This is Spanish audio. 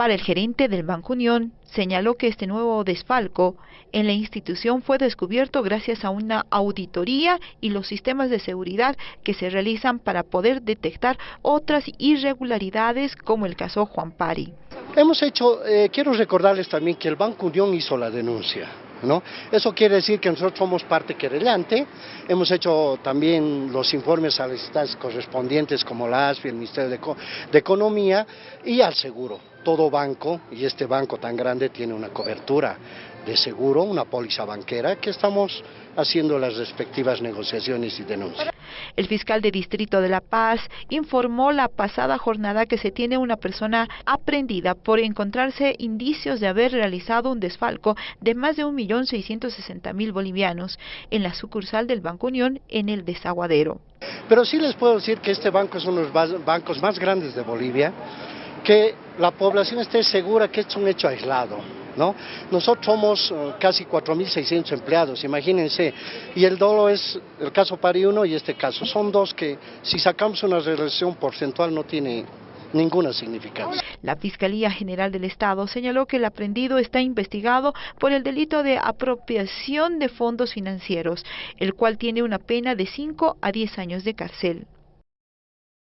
Para el gerente del Banco Unión, señaló que este nuevo desfalco en la institución fue descubierto gracias a una auditoría y los sistemas de seguridad que se realizan para poder detectar otras irregularidades como el caso Juan Pari. Hemos hecho, eh, quiero recordarles también que el Banco Unión hizo la denuncia. Eso quiere decir que nosotros somos parte querellante, hemos hecho también los informes a las instancias correspondientes como la ASFI, el Ministerio de Economía y al seguro. Todo banco, y este banco tan grande tiene una cobertura de seguro, una póliza banquera, que estamos haciendo las respectivas negociaciones y denuncias. El fiscal de Distrito de La Paz informó la pasada jornada que se tiene una persona aprendida por encontrarse indicios de haber realizado un desfalco de más de 1.660.000 bolivianos en la sucursal del Banco Unión en el desaguadero. Pero sí les puedo decir que este banco es uno de los bancos más grandes de Bolivia, que la población esté segura que es un hecho aislado. ¿No? Nosotros somos uh, casi 4.600 empleados, imagínense, y el dolo es el caso Pari 1 y este caso. Son dos que si sacamos una relación porcentual no tiene ninguna significancia. La Fiscalía General del Estado señaló que el aprendido está investigado por el delito de apropiación de fondos financieros, el cual tiene una pena de 5 a 10 años de cárcel.